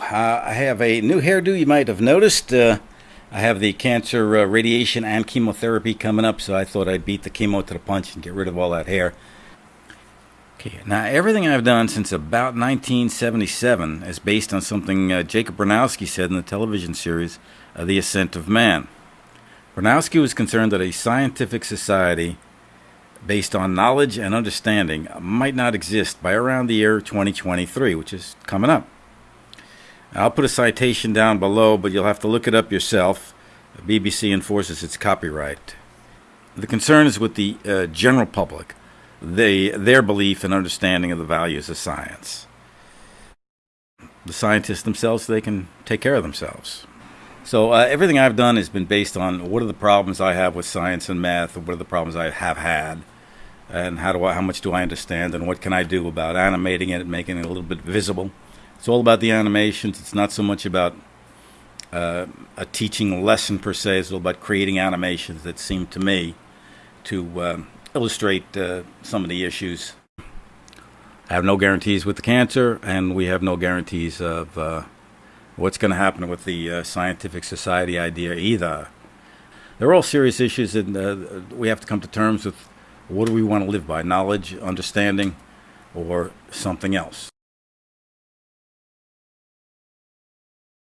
I have a new hairdo you might have noticed. Uh, I have the cancer uh, radiation and chemotherapy coming up, so I thought I'd beat the chemo to the punch and get rid of all that hair. Okay, now everything I've done since about 1977 is based on something uh, Jacob Bronowski said in the television series uh, The Ascent of Man. Bronowski was concerned that a scientific society based on knowledge and understanding might not exist by around the year 2023, which is coming up. I'll put a citation down below, but you'll have to look it up yourself. The BBC enforces its copyright. The concern is with the uh, general public, they, their belief and understanding of the values of science. The scientists themselves, they can take care of themselves. So uh, everything I've done has been based on what are the problems I have with science and math, what are the problems I have had, and how do I, how much do I understand, and what can I do about animating it, making it a little bit visible. It's all about the animations. It's not so much about uh, a teaching lesson per se. It's all about creating animations that seem to me to uh, illustrate uh, some of the issues. I have no guarantees with the cancer, and we have no guarantees of uh, what's going to happen with the uh, scientific society idea either. They're all serious issues, and uh, we have to come to terms with what do we want to live by knowledge, understanding, or something else.